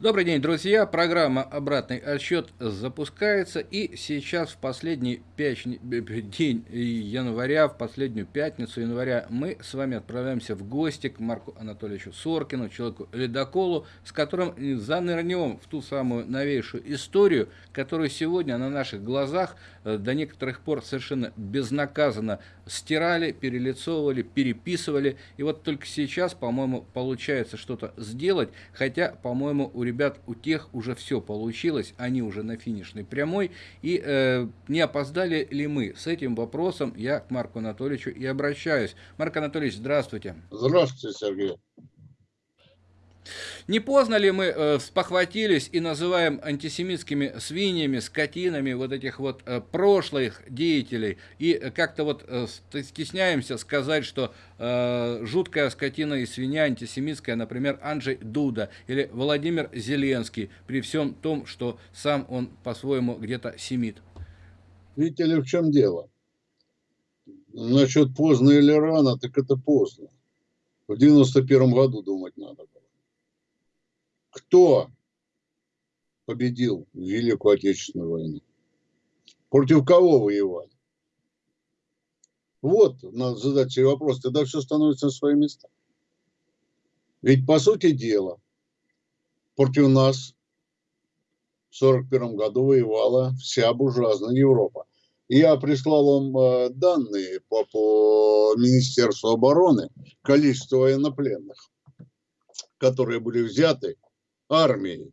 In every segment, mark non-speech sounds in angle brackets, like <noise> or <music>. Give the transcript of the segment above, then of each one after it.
Добрый день, друзья. Программа «Обратный отсчет» запускается. И сейчас, в последний пяч... день января, в последнюю пятницу января, мы с вами отправляемся в гости к Марку Анатольевичу Соркину, человеку-ледоколу, с которым занырнем в ту самую новейшую историю, которую сегодня на наших глазах э, до некоторых пор совершенно безнаказанно стирали, перелицовывали, переписывали. И вот только сейчас, по-моему, получается что-то сделать, хотя, по-моему, у ребят, у тех уже все получилось, они уже на финишной прямой. И э, не опоздали ли мы? С этим вопросом я к Марку Анатольевичу и обращаюсь. Марк Анатольевич, здравствуйте. Здравствуйте, Сергей. Не поздно ли мы э, спохватились и называем антисемитскими свиньями, скотинами вот этих вот э, прошлых деятелей и как-то вот э, стесняемся сказать, что э, жуткая скотина и свинья антисемитская, например, Анджей Дуда или Владимир Зеленский, при всем том, что сам он по-своему где-то семит? Видите ли, в чем дело? Насчет поздно или рано, так это поздно. В 91 году думать надо было кто победил Великую Отечественную войну? Против кого воевали? Вот, надо задать себе вопрос, тогда все становится на свои места. Ведь, по сути дела, против нас в 1941 году воевала вся буржуазная Европа. Я прислал вам э, данные по, по Министерству обороны, количество военнопленных, которые были взяты армией,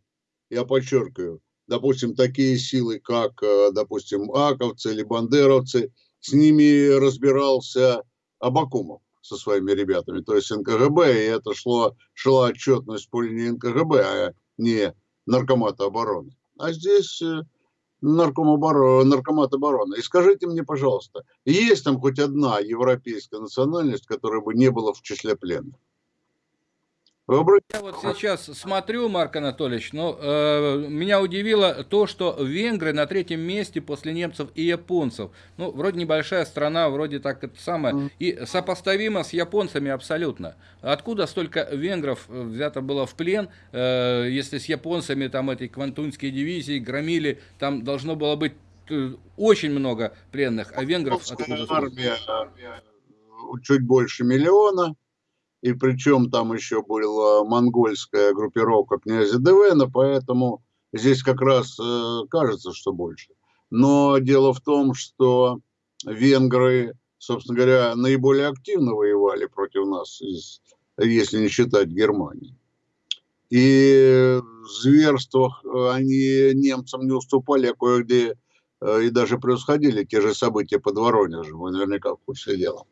я подчеркиваю, допустим, такие силы, как, э, допустим, аковцы или бандеровцы, с ними разбирался Абакумов со своими ребятами, то есть НКГБ, и это шло, шла отчетность по линии НКГБ, а не Наркомата обороны. А здесь э, нарком обороны, наркомат обороны. И скажите мне, пожалуйста, есть там хоть одна европейская национальность, которая бы не была в числе пленных? Я вот сейчас смотрю, Марк Анатольевич, но э, меня удивило то, что венгры на третьем месте после немцев и японцев. Ну, вроде небольшая страна, вроде так это самое, и сопоставимо с японцами абсолютно. Откуда столько венгров э, взято было в плен, э, если с японцами там этой квантунские дивизии громили, там должно было быть э, очень много пленных, а венгров откуда? Армия чуть больше миллиона и причем там еще была монгольская группировка князя Девена, поэтому здесь как раз э, кажется, что больше. Но дело в том, что венгры, собственно говоря, наиболее активно воевали против нас, если не считать Германии. И в зверствах они немцам не уступали, а кое-где э, и даже превосходили те же события под Воронежем. Вы наверняка в курсе дела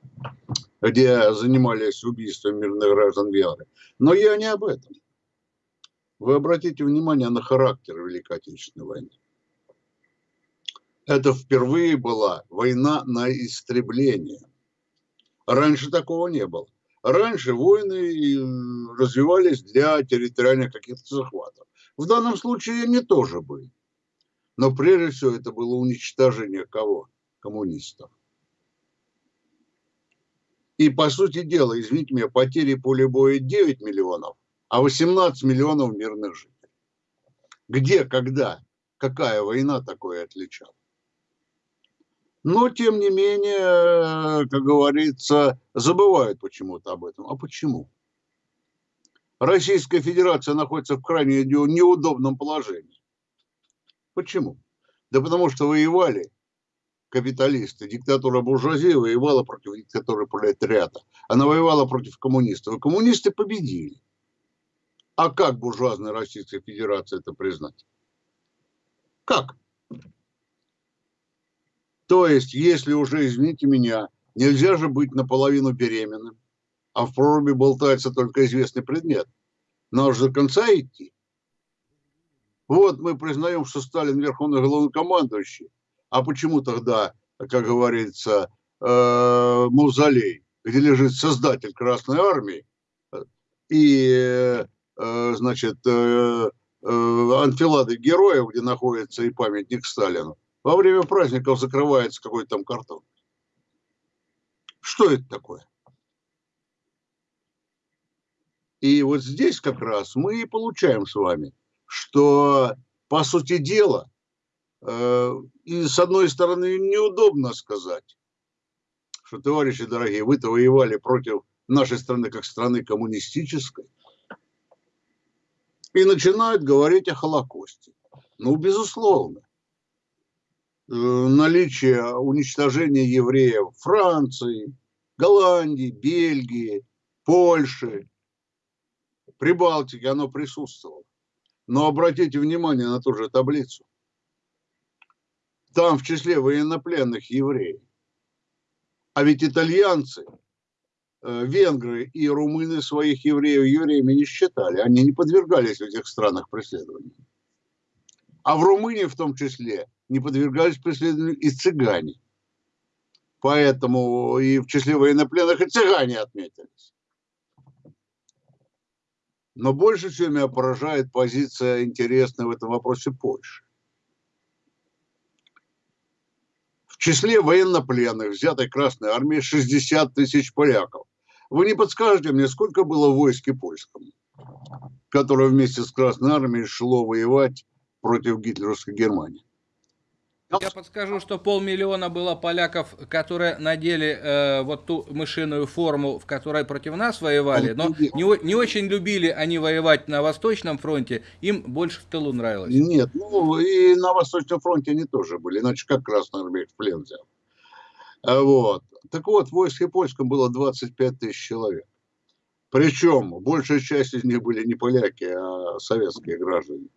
где занимались убийством мирных граждан Венгрии. Но я не об этом. Вы обратите внимание на характер Великой Отечественной войны. Это впервые была война на истребление. Раньше такого не было. Раньше войны развивались для территориальных каких-то захватов. В данном случае они тоже были. Но прежде всего это было уничтожение кого? Коммунистов. И, по сути дела, извините меня, потери поля боя 9 миллионов, а 18 миллионов мирных жителей. Где, когда, какая война такое отличала? Но, тем не менее, как говорится, забывают почему-то об этом. А почему? Российская Федерация находится в крайне неудобном положении. Почему? Да потому что воевали капиталисты. Диктатура буржуазии воевала против диктатуры пролетариата. Она воевала против коммунистов. И коммунисты победили. А как буржуазная Российская Федерация это признать? Как? То есть, если уже, извините меня, нельзя же быть наполовину беременным, а в проруби болтается только известный предмет. Надо же до конца идти. Вот мы признаем, что Сталин верховный главнокомандующий, а почему тогда, как говорится, э, мавзолей, где лежит создатель Красной Армии и, э, значит, э, анфилады героев, где находится и памятник Сталину, во время праздников закрывается какой-то там картон. Что это такое? И вот здесь как раз мы и получаем с вами что, по сути дела, э, и с одной стороны неудобно сказать, что, товарищи дорогие, вы-то воевали против нашей страны как страны коммунистической, и начинают говорить о Холокосте. Ну, безусловно, э, наличие уничтожения евреев Франции, Голландии, Бельгии, Польши, Прибалтики, оно присутствовало. Но обратите внимание на ту же таблицу. Там в числе военнопленных евреев. А ведь итальянцы, э, венгры и румыны своих евреев евреями не считали. Они не подвергались в этих странах преследованию. А в Румынии в том числе не подвергались преследованию и цыгане. Поэтому и в числе военнопленных и цыгане отметились. Но больше всего меня поражает позиция интересная в этом вопросе Польши. В числе военнопленных, взятой Красной Армии, 60 тысяч поляков. Вы не подскажете мне, сколько было в войске польском, которое вместе с Красной Армией шло воевать против гитлеровской Германии? Я подскажу, что полмиллиона было поляков, которые надели э, вот ту мышиную форму, в которой против нас воевали, но не, не очень любили они воевать на Восточном фронте, им больше в тылу нравилось. Нет, ну и на Восточном фронте они тоже были, иначе как Красная Армия в плен взял. А вот. Так вот, в войске польском было 25 тысяч человек. Причем большая часть из них были не поляки, а советские граждане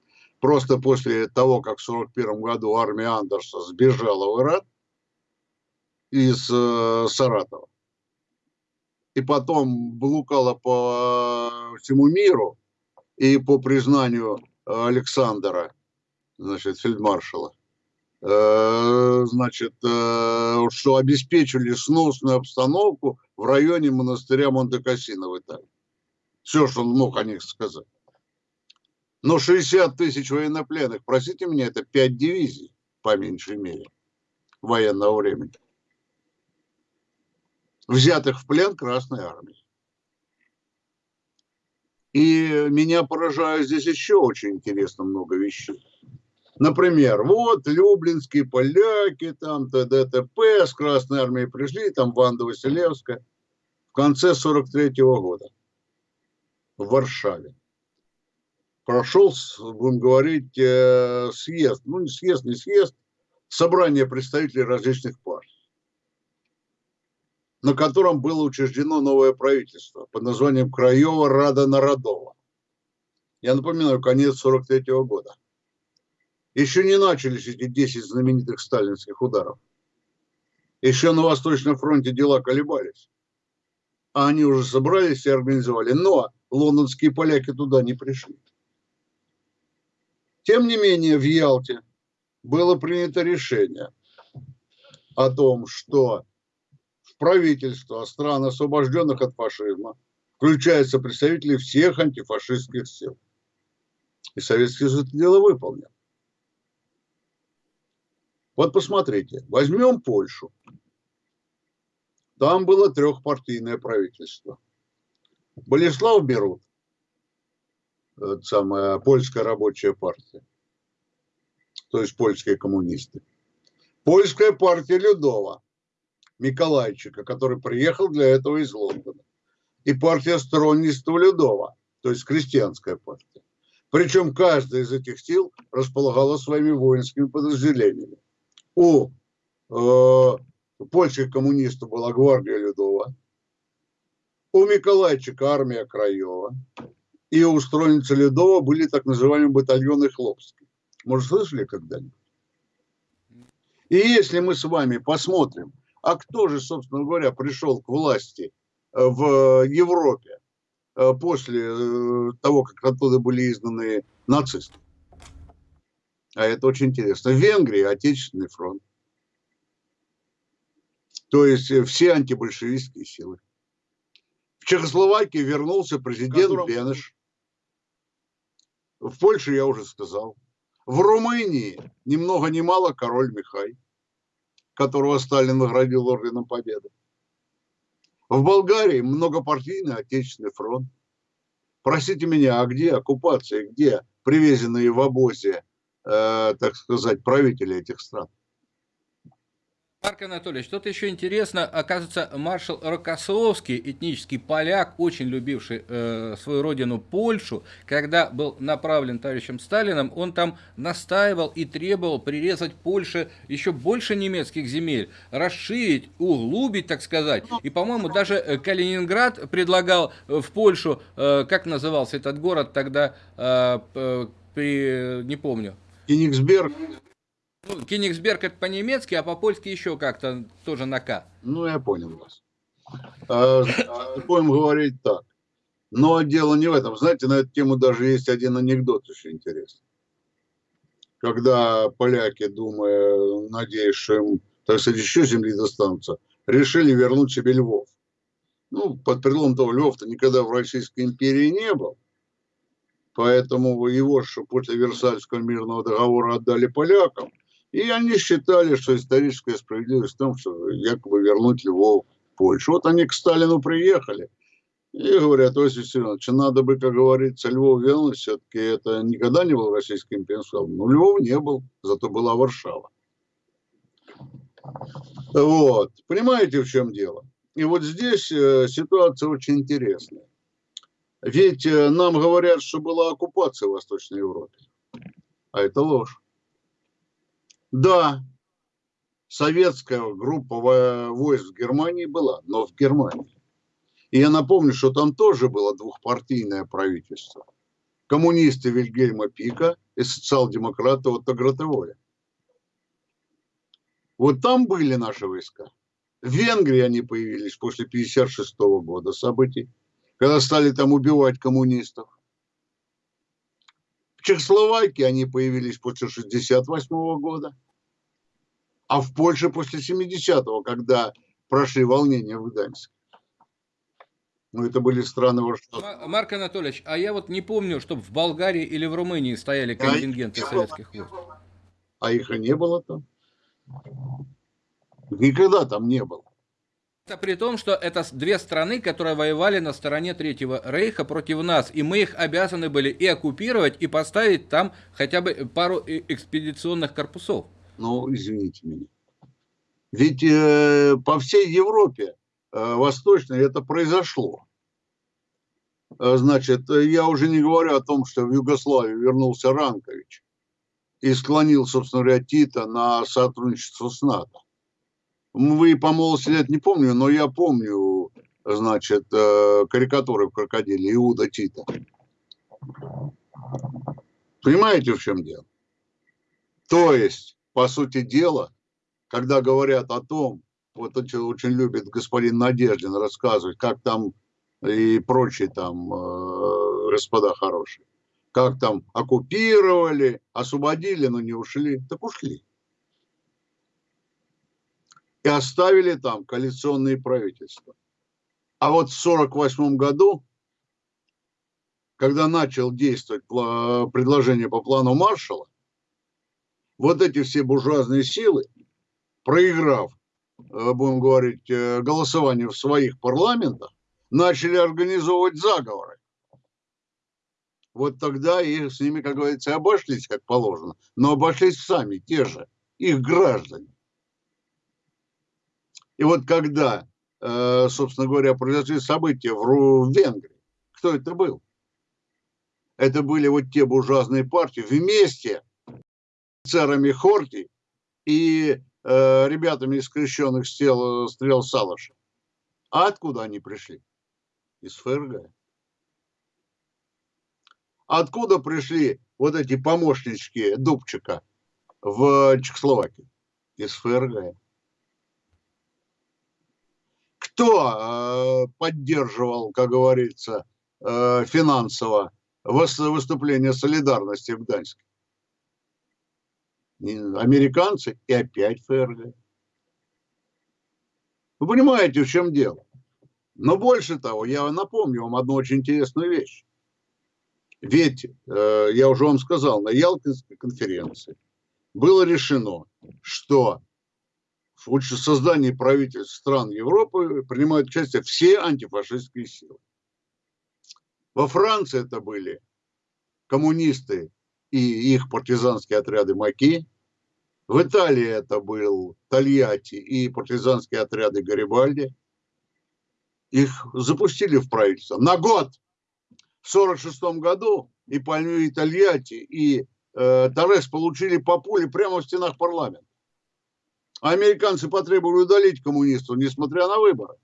просто после того, как в 1941 году армия Андерса сбежала в Иран из э, Саратова, и потом блукала по всему миру, и по признанию Александра, значит, фельдмаршала, э, значит, э, что обеспечили сносную обстановку в районе монастыря Монте-Кассино в Италии. Все, что он мог о них сказать. Но 60 тысяч военнопленных, простите меня, это 5 дивизий, по меньшей мере, военного времени. Взятых в плен Красной Армии. И меня поражает здесь еще очень интересно много вещей. Например, вот люблинские поляки, там ТДТП с Красной Армией пришли, там Ванда Василевская в конце 43 -го года в Варшаве прошел, будем говорить, э, съезд, ну не съезд, не съезд, собрание представителей различных партий, на котором было учреждено новое правительство под названием Краева Рада Народова. Я напоминаю, конец 43 -го года. Еще не начались эти 10 знаменитых сталинских ударов. Еще на Восточном фронте дела колебались. А они уже собрались и организовали. Но лондонские поляки туда не пришли. Тем не менее, в Ялте было принято решение о том, что в правительство стран, освобожденных от фашизма, включаются представители всех антифашистских сил. И Советский Союз это дело выполнил. Вот посмотрите, возьмем Польшу. Там было трехпартийное правительство. Болеслав Берут самая польская рабочая партия, то есть польские коммунисты. Польская партия Людова, Миколайчика, который приехал для этого из Лондона. И партия сторонничества Людова, то есть крестьянская партия. Причем каждая из этих сил располагала своими воинскими подразделениями. У э, польских коммунистов была гвардия Людова, у Миколайчика армия Краева, и у устроенца Ледова были так называемые батальоны Хлопские. Может, слышали когда-нибудь? И если мы с вами посмотрим, а кто же, собственно говоря, пришел к власти э, в Европе э, после э, того, как оттуда были изгнаны нацисты? А это очень интересно. В Венгрии Отечественный фронт. То есть все антибольшевистские силы. В Чехословакии вернулся президент. Бенеш. В Польше я уже сказал. В Румынии ни много ни мало король Михай, которого Сталин наградил орденом Победы. В Болгарии многопартийный Отечественный фронт. Простите меня, а где оккупация, где привезенные в обозе, э, так сказать, правители этих стран. Марк Анатольевич, что-то еще интересно. Оказывается, маршал Рокоссовский, этнический поляк, очень любивший э, свою родину Польшу, когда был направлен товарищем Сталином, он там настаивал и требовал прирезать Польше еще больше немецких земель, расширить, углубить, так сказать. И, по-моему, даже э, Калининград предлагал э, в Польшу, э, как назывался этот город тогда, э, при, не помню. Кенигсберг. Ну, Кенигсберг это по-немецки, а по-польски еще как-то тоже на К. Ну, я понял вас. А, будем говорить так. Но дело не в этом. Знаете, на эту тему даже есть один анекдот очень интересный. Когда поляки, думая, надеясь, что им, так сказать, еще земли достанутся, решили вернуть себе Львов. Ну, под предлогом того, Львов-то никогда в Российской империи не был. Поэтому его же после Версальского мирного договора отдали полякам. И они считали, что историческая справедливость в том, что якобы вернуть Львов в Польшу. Вот они к Сталину приехали и говорят, Иосиф Виссарионович, надо бы, как говорится, Львов вернуть, все-таки это никогда не был российский империей. Ну, Львов не был, зато была Варшава. Вот, понимаете, в чем дело? И вот здесь э, ситуация очень интересная. Ведь э, нам говорят, что была оккупация в Восточной Европе. А это ложь. Да, советская группа войск в Германии была, но в Германии. И я напомню, что там тоже было двухпартийное правительство. Коммунисты Вильгельма Пика и социал-демократы Отто Гратеволя. Вот там были наши войска. В Венгрии они появились после 1956 года событий, когда стали там убивать коммунистов. Чехословакии они появились после 68 года, а в Польше после 70-го, когда прошли волнения в Гданьске. Ну, это были страны Варшавы. Марк Анатольевич, а я вот не помню, чтобы в Болгарии или в Румынии стояли контингенты а советских войск. А их и не было там. Никогда там не было. Это при том, что это две страны, которые воевали на стороне Третьего Рейха против нас, и мы их обязаны были и оккупировать, и поставить там хотя бы пару экспедиционных корпусов. Ну, извините меня. Ведь э, по всей Европе э, Восточной это произошло. Э, значит, я уже не говорю о том, что в Югославию вернулся Ранкович и склонил, собственно говоря, Тита на сотрудничество с НАТО. Вы по молодости лет не помню, но я помню, значит, э, карикатуры в крокодиле Иуда Тита. Понимаете, в чем дело? То есть, по сути дела, когда говорят о том, вот очень, очень любит господин Надеждин рассказывать, как там и прочие там э, господа хорошие, как там оккупировали, освободили, но не ушли, так ушли оставили там коалиционные правительства. А вот в 1948 году, когда начал действовать предложение по плану Маршала, вот эти все буржуазные силы, проиграв, э, будем говорить, э, голосование в своих парламентах, начали организовывать заговоры. Вот тогда и с ними, как говорится, обошлись как положено, но обошлись сами, те же, их граждане. И вот когда, э, собственно говоря, произошли события в Венгрии, кто это был? Это были вот те буржуазные партии вместе с офицерами Хорти и э, ребятами из крещенных стрел, стрел Салаша. А откуда они пришли? Из ФРГ. Откуда пришли вот эти помощнички Дубчика в Чехословакии? Из ФРГ кто э, поддерживал, как говорится, э, финансово выступление солидарности в Гданьске? Американцы и опять ФРГ. Вы понимаете, в чем дело? Но больше того, я напомню вам одну очень интересную вещь. Ведь, э, я уже вам сказал, на Ялтинской конференции было решено, что в создании правительств стран Европы принимают участие все антифашистские силы. Во Франции это были коммунисты и их партизанские отряды Маки. В Италии это был Тольятти и партизанские отряды Гарибальди. Их запустили в правительство на год. В 1946 году и Пальмю, и Тольятти, и э, Торрес получили по пуле прямо в стенах парламента. А американцы потребовали удалить коммунистов, несмотря на выборы.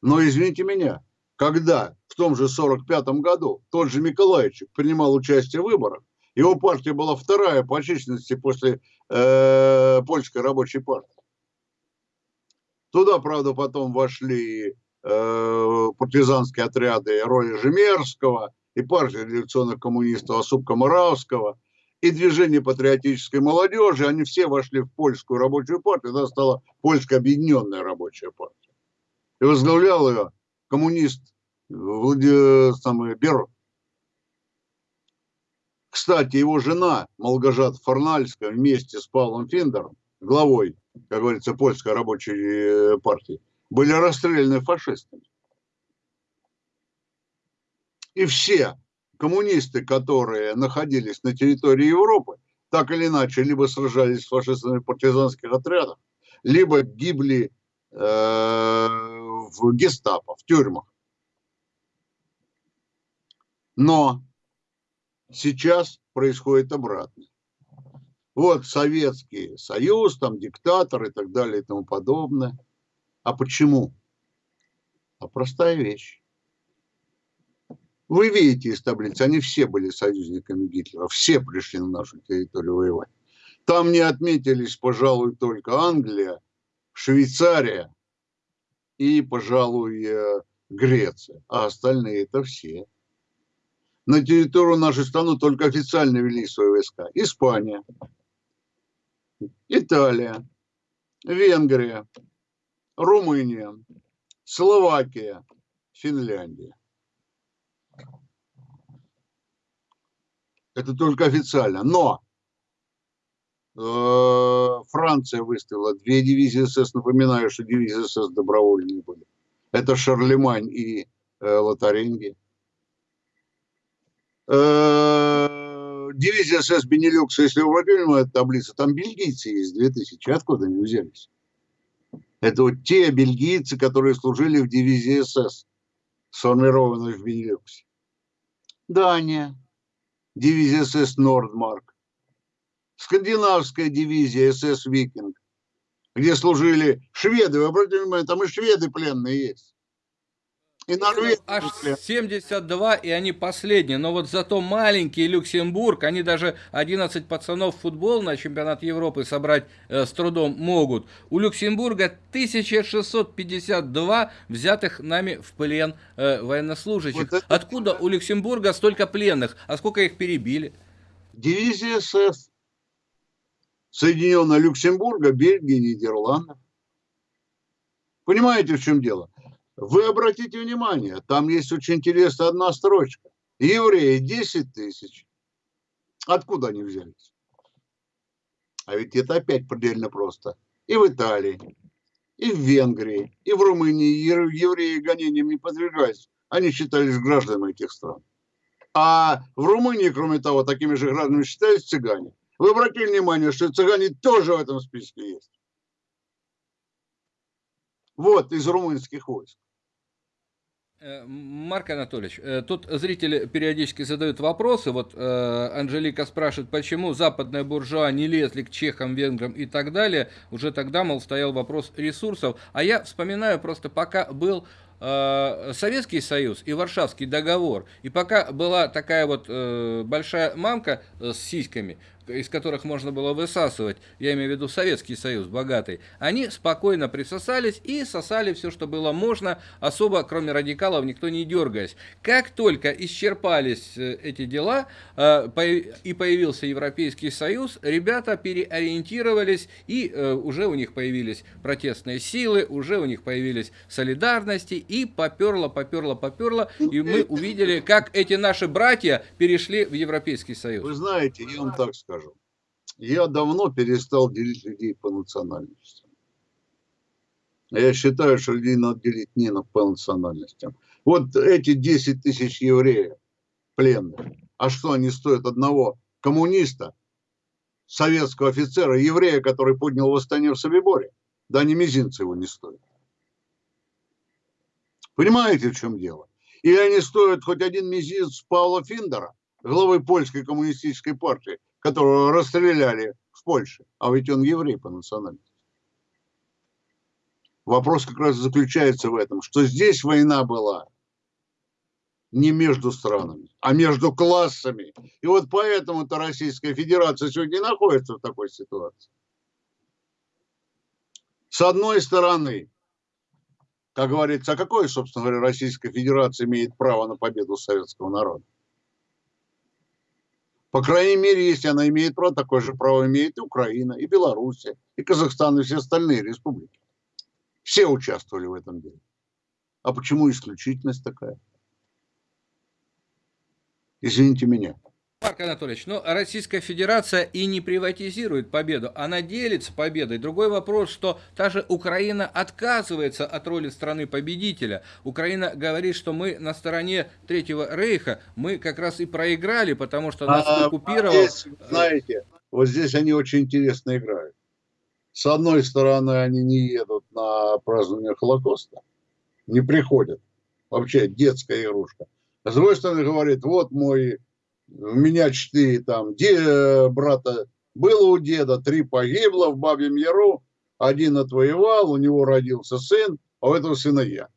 Но извините меня, когда в том же 45 году тот же Миколаевич принимал участие в выборах, его партия была вторая по численности после э, польской рабочей партии. Туда, правда, потом вошли э, партизанские отряды роли Жемерского и партия революционных коммунистов Осупка Моравского и движение патриотической молодежи. Они все вошли в польскую рабочую партию. Тогда стала польская объединенная рабочая партия и возглавлял ее коммунист Владимир самый, Беров. Кстати, его жена Малгожат Фарнальская вместе с Павлом Финдером, главой, как говорится, польской рабочей э, партии, были расстреляны фашистами. И все коммунисты, которые находились на территории Европы, так или иначе, либо сражались с фашистами партизанских отрядах, либо гибли э, в гестапо, в тюрьмах. Но сейчас происходит обратно. Вот Советский Союз, там диктатор и так далее и тому подобное. А почему? А простая вещь. Вы видите из таблицы, они все были союзниками Гитлера, все пришли на нашу территорию воевать. Там не отметились, пожалуй, только Англия, Швейцария, и, пожалуй, э, Греция, а остальные это все. На территорию нашей страны только официально вели свои войска. Испания, Италия, Венгрия, Румыния, Словакия, Финляндия. Это только официально. Но Э, Франция выставила две дивизии СС. Напоминаю, что дивизии СС добровольные были. Это Шарлемань и э, Лотаринги. Э, дивизия СС Бенилюкса, если вы внимание, таблица, там бельгийцы есть 2000. Откуда они взялись? Это вот те бельгийцы, которые служили в дивизии СС, сформированной в Бенилюксе. Дания, дивизия СС Нордмарк, скандинавская дивизия СС «Викинг», где служили шведы. Вы обратите внимание, там и шведы пленные есть. И Норвегия. Аж 72, и они последние. Но вот зато маленький Люксембург, они даже 11 пацанов в футбол на чемпионат Европы собрать э, с трудом могут. У Люксембурга 1652 взятых нами в плен э, военнослужащих. Вот Откуда у Люксембурга столько пленных? А сколько их перебили? Дивизия СС. Соединенного Люксембурга, Бельгии, Нидерландов. Понимаете, в чем дело? Вы обратите внимание, там есть очень интересная одна строчка. Евреи 10 тысяч. Откуда они взялись? А ведь это опять предельно просто. И в Италии, и в Венгрии, и в Румынии евреи гонениям не подвергались. Они считались гражданами этих стран. А в Румынии, кроме того, такими же гражданами считались цыгане. Вы обратили внимание, что цыгане тоже в этом списке есть? Вот, из румынских войск. Э, Марк Анатольевич, э, тут зрители периодически задают вопросы. Вот э, Анжелика спрашивает, почему западная буржуа не лезли к чехам, венграм и так далее. Уже тогда, мол, стоял вопрос ресурсов. А я вспоминаю просто, пока был Советский Союз и Варшавский договор, и пока была такая вот большая мамка с сиськами, из которых можно было высасывать, я имею в виду Советский Союз богатый, они спокойно присосались и сосали все, что было можно, особо, кроме радикалов, никто не дергаясь. Как только исчерпались э, эти дела э, и появился Европейский Союз, ребята переориентировались, и э, уже у них появились протестные силы, уже у них появились солидарности, и поперло, поперло, поперло, и мы увидели, как эти наши братья перешли в Европейский Союз. Вы знаете, я вам так скажу. Я давно перестал делить людей по национальностям. Я считаю, что людей надо делить не по национальностям. Вот эти 10 тысяч евреев пленных, А что они стоят одного коммуниста, советского офицера, еврея, который поднял восстание в Собиборе? Да они мизинца его не стоят. Понимаете, в чем дело? Или они стоят хоть один мизинец Павла Финдера, главы польской коммунистической партии, которого расстреляли в Польше. А ведь он еврей по национальности. Вопрос как раз заключается в этом, что здесь война была не между странами, а между классами. И вот поэтому-то Российская Федерация сегодня находится в такой ситуации. С одной стороны, как говорится, а какое, собственно говоря, Российская Федерация имеет право на победу советского народа? По крайней мере, если она имеет право, такое же право имеет и Украина, и Белоруссия, и Казахстан, и все остальные республики. Все участвовали в этом деле. А почему исключительность такая? Извините меня. Марк Анатольевич, ну Российская Федерация и не приватизирует победу, она делится победой. Другой вопрос, что та же Украина отказывается от роли страны-победителя. Украина говорит, что мы на стороне Третьего Рейха, мы как раз и проиграли, потому что нас а, оккупировал... А здесь, знаете, вот здесь они очень интересно играют. С одной стороны, они не едут на празднование Холокоста, не приходят. Вообще детская игрушка. А с другой стороны, говорит, вот мой у меня четыре там де, брата было у деда, три погибло в Бабьем Яру, один отвоевал, у него родился сын, а у этого сына я.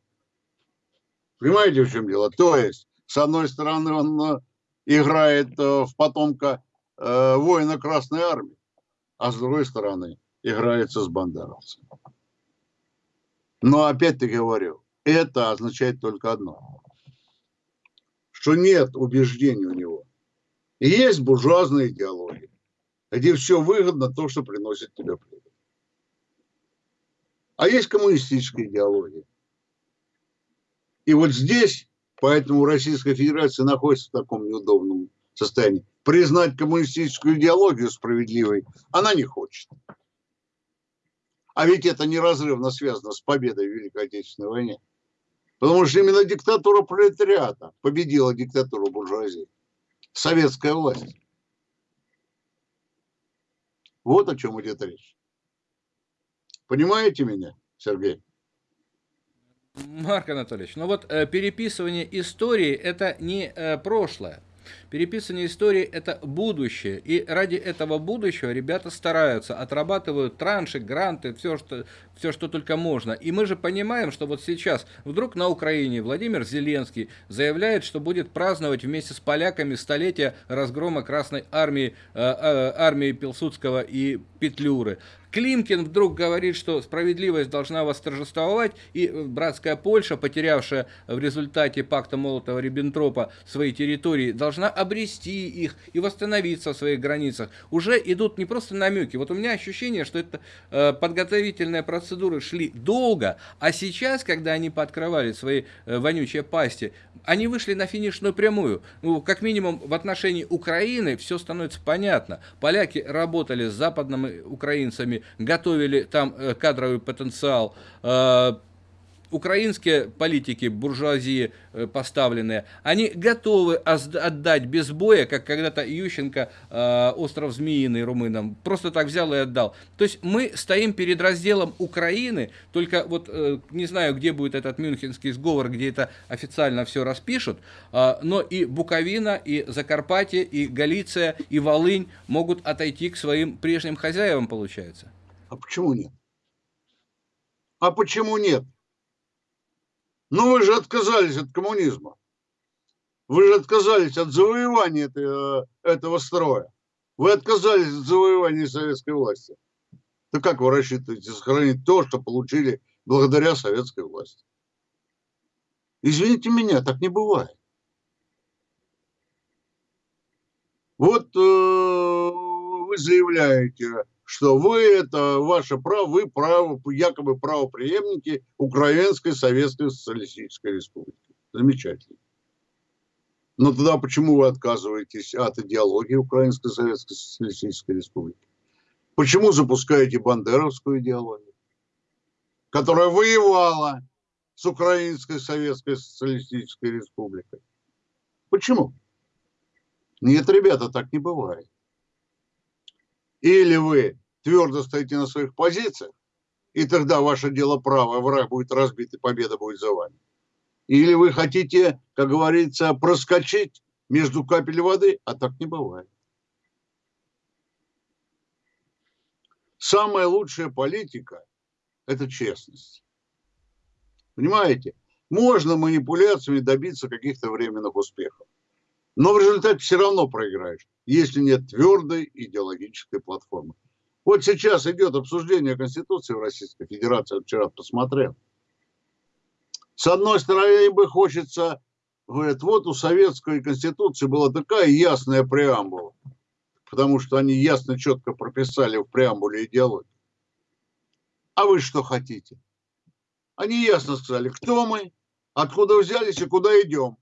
Понимаете, в чем дело? То есть, с одной стороны, он э, играет э, в потомка э, воина Красной Армии, а с другой стороны, играется с бандеровцем. Но опять-таки говорю, это означает только одно, что нет убеждений у него – и есть буржуазная идеология, где все выгодно то, что приносит тебе прибыль. А есть коммунистическая идеология. И вот здесь, поэтому Российская Федерация находится в таком неудобном состоянии. Признать коммунистическую идеологию справедливой она не хочет. А ведь это неразрывно связано с победой в Великой Отечественной войне. Потому что именно диктатура пролетариата победила диктатуру буржуазии советская власть. Вот о чем идет речь. Понимаете меня, Сергей? Марк Анатольевич, ну вот э, переписывание истории это не э, прошлое. Переписывание истории – это будущее, и ради этого будущего ребята стараются, отрабатывают транши, гранты, все что, все, что только можно. И мы же понимаем, что вот сейчас вдруг на Украине Владимир Зеленский заявляет, что будет праздновать вместе с поляками столетие разгрома Красной Армии, э, э, армии Пилсудского и Петлюры. Климкин вдруг говорит, что справедливость должна восторжествовать, и братская Польша, потерявшая в результате пакта Молотова-Риббентропа свои территории, должна обрести их и восстановиться в своих границах. Уже идут не просто намеки. Вот у меня ощущение, что это э, подготовительные процедуры шли долго, а сейчас, когда они пооткрывали свои э, вонючие пасти, они вышли на финишную прямую. Ну, как минимум в отношении Украины все становится понятно. Поляки работали с западными украинцами, готовили там э, кадровый потенциал, э, украинские политики, буржуазии э, поставленные, они готовы отдать без боя, как когда-то Ющенко остров Змеиный румынам, просто так взял и отдал. То есть мы стоим перед разделом Украины, только вот не знаю, где будет этот мюнхенский сговор, где это официально все распишут, но и Буковина, и Закарпатье, и Галиция, и Волынь могут отойти к своим прежним хозяевам, получается. А почему нет? А почему нет? Ну вы же отказались от коммунизма. Вы же отказались от завоевания этого, этого строя. Вы отказались от завоевания советской власти. То как вы рассчитываете сохранить то, что получили благодаря советской власти? Извините меня, так не бывает. Вот э, вы заявляете, что вы это ваше право, вы право, якобы правоприемники Украинской Советской Социалистической Республики. Замечательно. Но тогда почему вы отказываетесь от идеологии Украинской Советской Социалистической Республики? Почему запускаете бандеровскую идеологию, которая воевала с Украинской Советской Социалистической Республикой? Почему? Нет, ребята, так не бывает. Или вы твердо стоите на своих позициях, и тогда ваше дело правое, враг будет разбит, и победа будет за вами. Или вы хотите, как говорится, проскочить между капель воды, а так не бывает. Самая лучшая политика – это честность. Понимаете? Можно манипуляциями добиться каких-то временных успехов. Но в результате все равно проиграешь, если нет твердой идеологической платформы. Вот сейчас идет обсуждение Конституции в Российской Федерации, вчера посмотрел. С одной стороны, бы хочется, говорят, вот у Советской Конституции была такая ясная преамбула, потому что они ясно, четко прописали в преамбуле идеологию. А вы что хотите? Они ясно сказали, кто мы, откуда взялись и куда идем.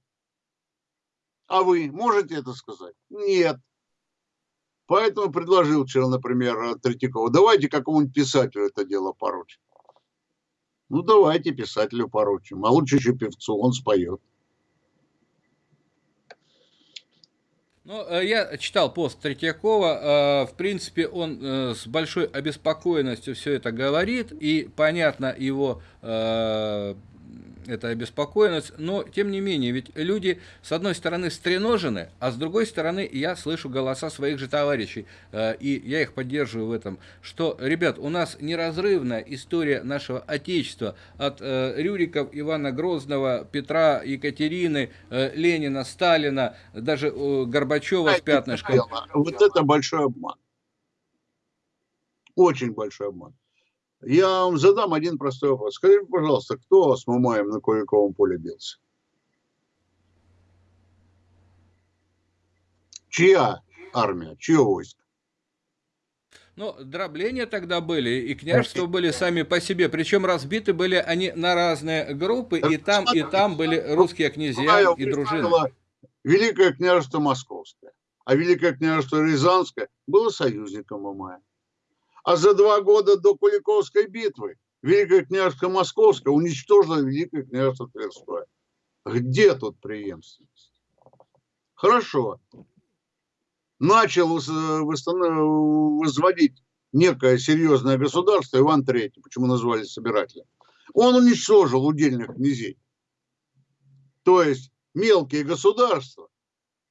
А вы можете это сказать? Нет. Поэтому предложил вчера, например, Третьякова, давайте какому-нибудь писателю это дело поручим. Ну, давайте писателю поручим, а лучше еще певцу, он споет. Ну, э, я читал пост Третьякова, э, в принципе, он э, с большой обеспокоенностью все это говорит, и понятно его это обеспокоенность, но тем не менее, ведь люди с одной стороны стреножены, а с другой стороны я слышу голоса своих же товарищей, э, и я их поддерживаю в этом, что, ребят, у нас неразрывная история нашего Отечества от э, Рюриков, Ивана Грозного, Петра, Екатерины, э, Ленина, Сталина, даже Горбачева с пятнышком. Вот это большой обман. Очень большой обман. Я вам задам один простой вопрос. Скажите, пожалуйста, кто с Мамаем на Куликовом поле бился? Чья армия, чье войско? Ну, дробления тогда были, и княжества были сами по себе. Причем разбиты были они на разные группы, и там, и там были русские князья и дружины. Великое княжество Московское, а Великое княжество Рязанское было союзником Мамая. А за два года до Куликовской битвы Великое княжество Московское уничтожило Великое княжество Тверское. Где тут преемственность? Хорошо. Начал возводить некое серьезное государство Иван III, почему назвали собирателем. Он уничтожил удельных князей. То есть мелкие государства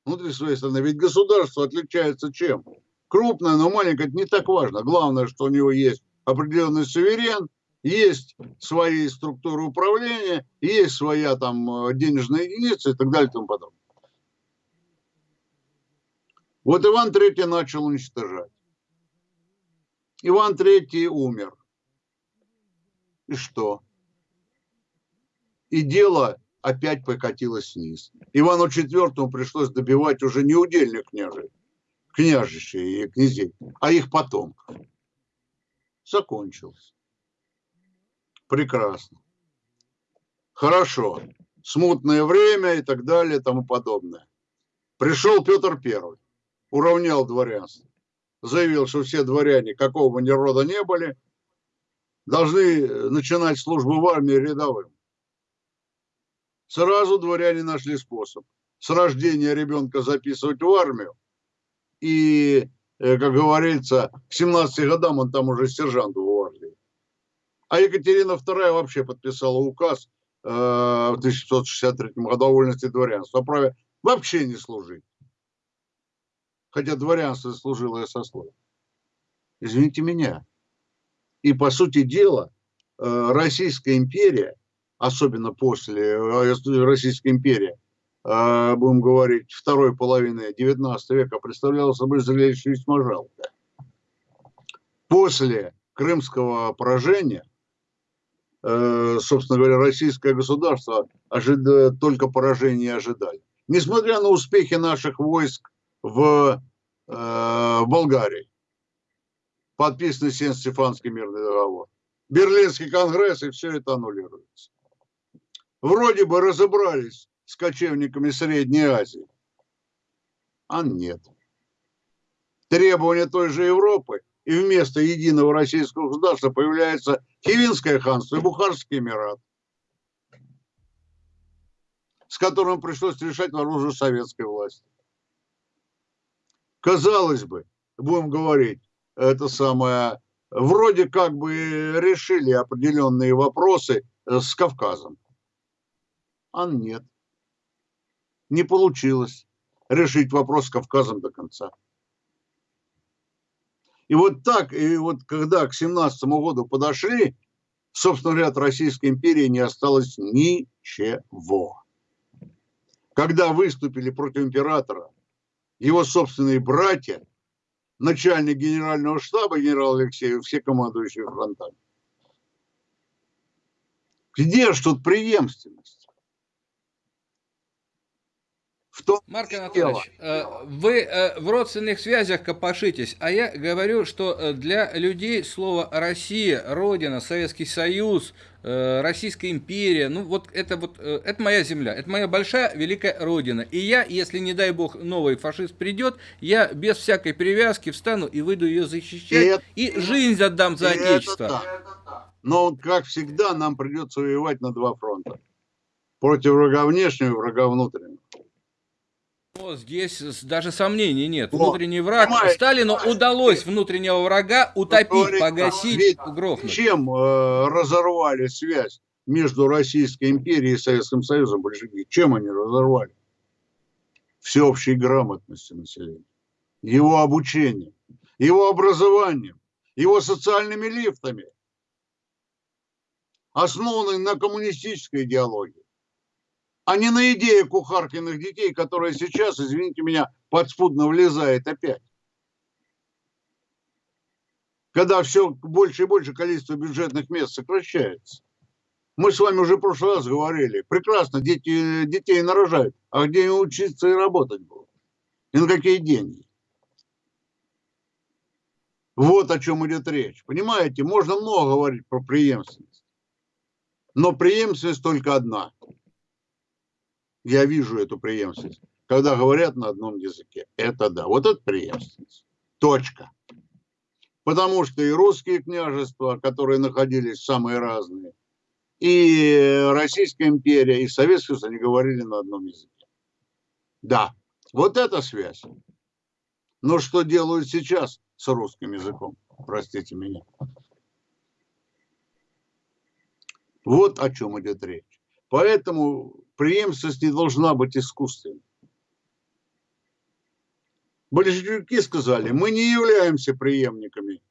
внутри своей страны. Ведь государство отличается чем? Крупное, но маленькое, это не так важно. Главное, что у него есть определенный суверен, есть свои структуры управления, есть своя там э, денежная единица и так далее и тому подобное. Вот Иван III начал уничтожать. Иван III умер. И что? И дело опять покатилось вниз. Ивану IV пришлось добивать уже не удельных княжей, княжичей и князей, а их потомков. Закончилось. Прекрасно. Хорошо. Смутное время и так далее и тому подобное. Пришел Петр Первый, уравнял дворянство. Заявил, что все дворяне, какого бы ни рода не были, должны начинать службу в армии рядовым. Сразу дворяне нашли способ с рождения ребенка записывать в армию, и, э, как говорится, к 17 годам он там уже сержант в гвардии. А Екатерина II вообще подписала указ э, в 1663 году о вольности дворянства, о праве вообще не служить. Хотя дворянство служило сословие. Извините меня. И, по сути дела, э, Российская империя, особенно после Российской империи, будем говорить, второй половины 19 века представляла собой зрелище весьма жалко. После крымского поражения, э, собственно говоря, российское государство только поражение ожидали. Несмотря на успехи наших войск в, э, в Болгарии, подписанный Сен-Стефанский мирный договор, Берлинский конгресс, и все это аннулируется. Вроде бы разобрались с кочевниками Средней Азии? А нет. Требования той же Европы, и вместо единого российского государства появляется Хивинское ханство и Бухарский Эмират, с которым пришлось решать оружие советской власти. казалось бы, будем говорить, это самое, вроде как бы решили определенные вопросы с Кавказом. А нет. Не получилось решить вопрос с Кавказом до конца. И вот так, и вот когда к 17 году подошли, собственно говоря, от Российской империи не осталось ничего. Когда выступили против императора его собственные братья, начальник генерального штаба генерал Алексеев, все командующие фронтами. Где же тут преемственность? В том Марк Анатольевич, э, вы э, в родственных связях копошитесь, а я говорю, что э, для людей слово «Россия», «Родина», «Советский Союз», Российская империя, ну вот это вот, это моя земля, это моя большая великая родина. И я, если не дай бог новый фашист придет, я без всякой привязки встану и выйду ее защищать, это, и жизнь отдам за отечество. Да. Но, как всегда, нам придется воевать на два фронта. Против врага внешнего и врага внутреннего. Но здесь даже сомнений нет. Внутренний враг. Понимаете, Сталину удалось внутреннего врага утопить, говорит, погасить, грохнуть. Чем э, разорвали связь между Российской империей и Советским Союзом большевики? Чем они разорвали? Всеобщей грамотностью населения, его обучением, его образованием, его социальными лифтами, основанной на коммунистической идеологии а не на идею кухаркиных детей, которая сейчас, извините меня, подспудно влезает опять. Когда все больше и больше количество бюджетных мест сокращается. Мы с вами уже в прошлый раз говорили, прекрасно, дети, детей нарожают, а где им учиться и работать будут? И на какие деньги? Вот о чем идет речь. Понимаете, можно много говорить про преемственность. Но преемственность только одна – я вижу эту преемственность. Когда говорят на одном языке, это да. Вот это преемственность. Точка. Потому что и русские княжества, которые находились самые разные, и Российская империя, и Советский Союз, они говорили на одном языке. Да, вот эта связь. Но что делают сейчас с русским языком? Простите меня. Вот о чем идет речь. Поэтому преемственность не должна быть искусственной. Большевики сказали, мы не являемся преемниками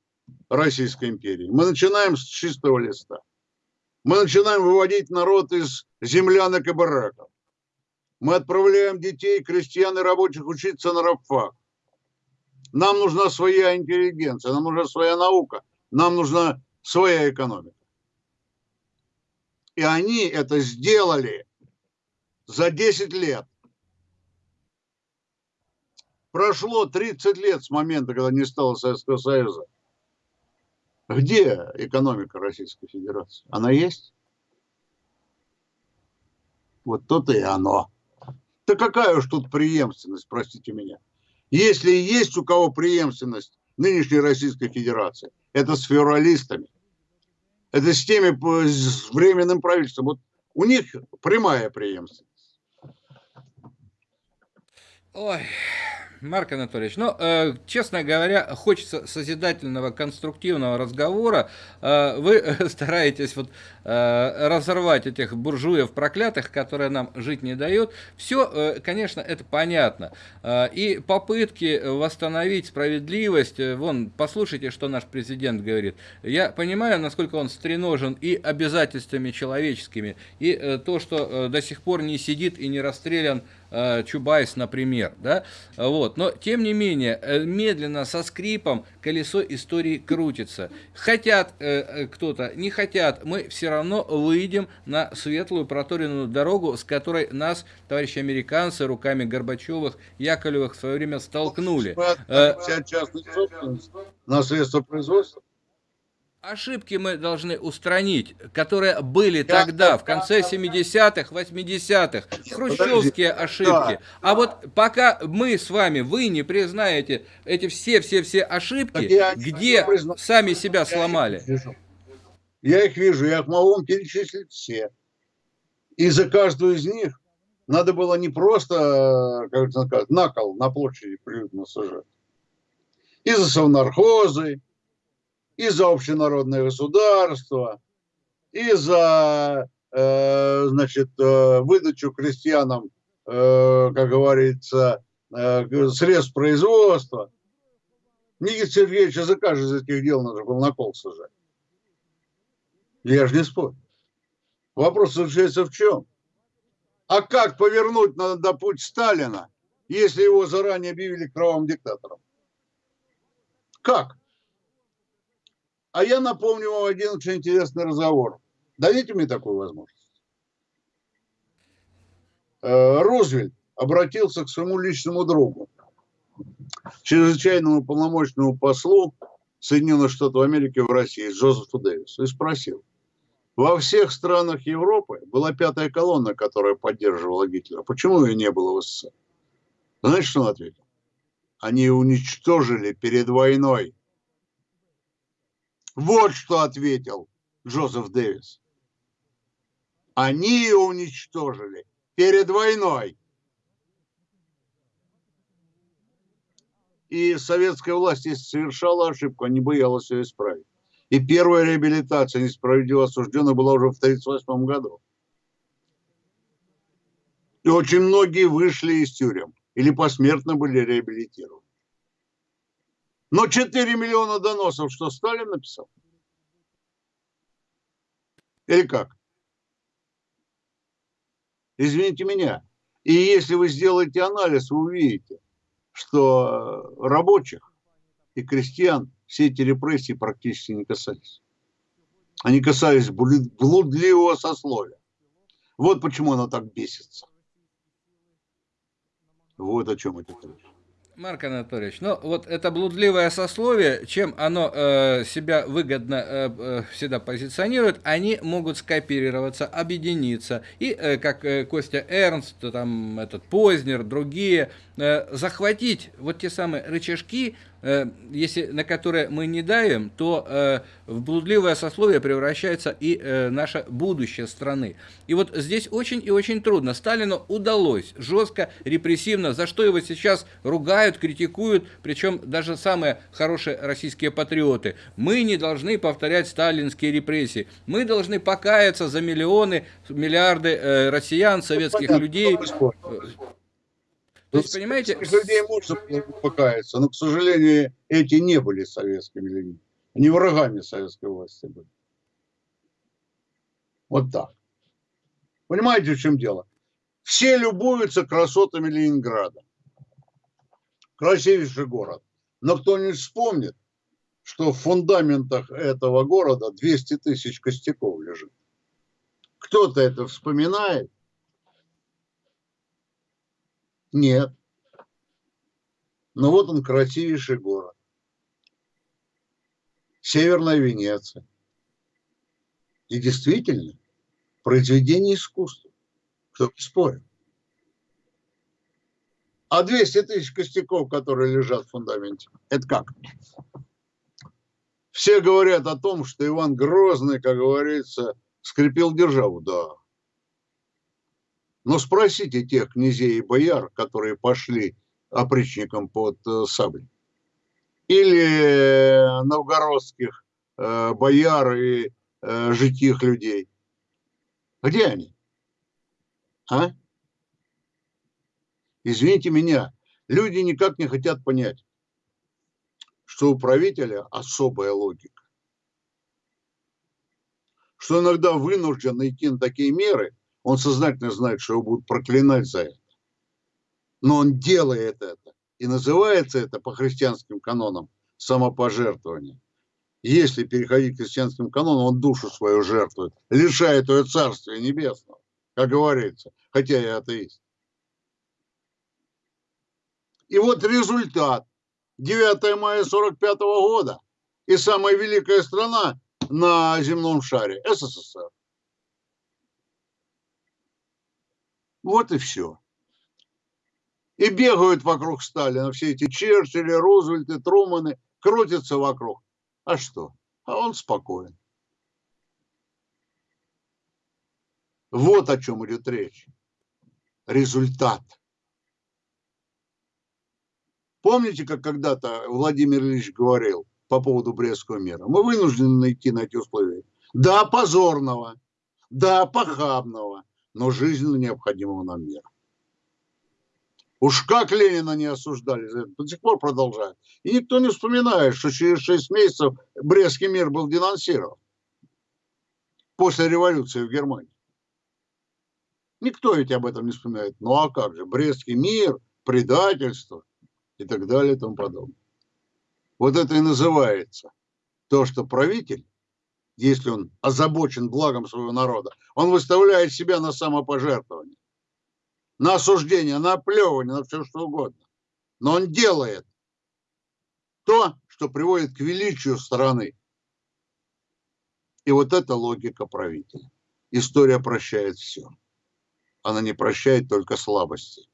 Российской империи. Мы начинаем с чистого листа. Мы начинаем выводить народ из землянок и бараков. Мы отправляем детей, крестьян и рабочих учиться на рабфак. Нам нужна своя интеллигенция, нам нужна своя наука, нам нужна своя экономика. И они это сделали за 10 лет. Прошло 30 лет с момента, когда не стало Советского Союза. Где экономика Российской Федерации? Она есть? Вот то-то и оно. Да какая уж тут преемственность, простите меня. Если есть у кого преемственность нынешней Российской Федерации, это с февралистами. Это с теми, с временным правительством. Вот у них прямая преемственность. Ой, Марк Анатольевич, ну, э, честно говоря, хочется созидательного, конструктивного разговора. Э, вы э, <laughs> стараетесь вот э, разорвать этих буржуев проклятых, которые нам жить не дают. Все, э, конечно, это понятно. Э, и попытки восстановить справедливость, э, вон, послушайте, что наш президент говорит. Я понимаю, насколько он стреножен и обязательствами человеческими, и э, то, что э, до сих пор не сидит и не расстрелян Чубайс, например, да, вот. Но, тем не менее, э, медленно, со скрипом колесо истории крутится. Хотят э, э, кто-то, не хотят, мы все равно выйдем на светлую проторенную дорогу, с которой нас, товарищи американцы, руками Горбачевых, Яковлевых в свое время столкнули. Собственность на средства производства. Ошибки мы должны устранить, которые были тогда, в конце 70-х, 80-х, хрущевские ошибки. А вот пока мы с вами, вы не признаете эти все-все-все ошибки, где сами себя сломали. Я их вижу, я их могу вам перечислить все. И за каждую из них надо было не просто, как сказать, на на площади приютно сажать, и за совнархозы, и за общенародное государство, и за э, значит, э, выдачу крестьянам, э, как говорится, э, средств производства. Никита Сергеевича за каждое из этих дел надо было на кол сажать. Я же не спорю. Вопрос заключается в чем? А как повернуть на, на путь Сталина, если его заранее объявили кровавым диктатором? Как? А я напомню вам один очень интересный разговор. Дайте мне такую возможность. Э, Рузвельт обратился к своему личному другу, чрезвычайному полномочному послу Соединенных Штатов Америки в России Джозефу Дэвису и спросил, во всех странах Европы была пятая колонна, которая поддерживала Гитлера. Почему ее не было в СССР? Знаете, что он ответил? Они уничтожили перед войной. Вот что ответил Джозеф Дэвис. Они ее уничтожили перед войной. И советская власть, если совершала ошибку, не боялась ее исправить. И первая реабилитация несправедливо осужденных была уже в 1938 году. И очень многие вышли из тюрем или посмертно были реабилитированы. Но 4 миллиона доносов, что Сталин написал? Или как? Извините меня. И если вы сделаете анализ, вы увидите, что рабочих и крестьян все эти репрессии практически не касались. Они касались блудливого сословия. Вот почему она так бесится. Вот о чем это речь. Марк Анатольевич, ну вот это блудливое сословие, чем оно э, себя выгодно э, э, всегда позиционирует, они могут скооперироваться, объединиться. И, э, как э, Костя Эрнст, там этот Познер, другие, э, захватить вот те самые рычажки, если на которые мы не давим, то э, в блудливое сословие превращается и э, наше будущее страны. И вот здесь очень и очень трудно. Сталину удалось жестко, репрессивно, за что его сейчас ругают, критикуют, причем даже самые хорошие российские патриоты. Мы не должны повторять сталинские репрессии. Мы должны покаяться за миллионы, миллиарды россиян, советских людей. То есть, понимаете... людей можно покаяться, но, к сожалению, эти не были советскими людьми. Они врагами советской власти были. Вот так. Понимаете, в чем дело? Все любуются красотами Ленинграда. Красивейший город. Но кто не вспомнит, что в фундаментах этого города 200 тысяч костяков лежит. Кто-то это вспоминает, нет. Но вот он красивейший город. Северная Венеция. И действительно, произведение искусства. Кто спорит? А 200 тысяч костяков, которые лежат в фундаменте, это как? Все говорят о том, что Иван Грозный, как говорится, скрепил державу. Да, но спросите тех князей и бояр, которые пошли опричникам под э, саблей. Или новгородских э, бояр и э, житих людей. Где они? А? Извините меня, люди никак не хотят понять, что у правителя особая логика. Что иногда вынужден идти на такие меры, он сознательно знает, что его будут проклинать за это. Но он делает это. И называется это по христианским канонам самопожертвование. Если переходить к христианским канонам, он душу свою жертвует, лишает ее царствия небесного, как говорится, хотя я атеист. И вот результат. 9 мая 45 года и самая великая страна на земном шаре – СССР. Вот и все. И бегают вокруг Сталина все эти Черчилли, Рузвельты, Труманы, крутятся вокруг. А что? А он спокоен. Вот о чем идет речь. Результат. Помните, как когда-то Владимир Ильич говорил по поводу Брестского мира? Мы вынуждены найти на эти условия. Да, позорного, да, похабного, но жизненно необходимого нам мира. Уж как Ленина не осуждали, до сих пор продолжают. И никто не вспоминает, что через 6 месяцев Брестский мир был денонсирован после революции в Германии. Никто ведь об этом не вспоминает. Ну а как же, Брестский мир, предательство и так далее и тому подобное. Вот это и называется то, что правитель, если он озабочен благом своего народа, он выставляет себя на самопожертвование, на осуждение, на оплевывание, на все что угодно. Но он делает то, что приводит к величию страны. И вот это логика правителя. История прощает все. Она не прощает только слабости.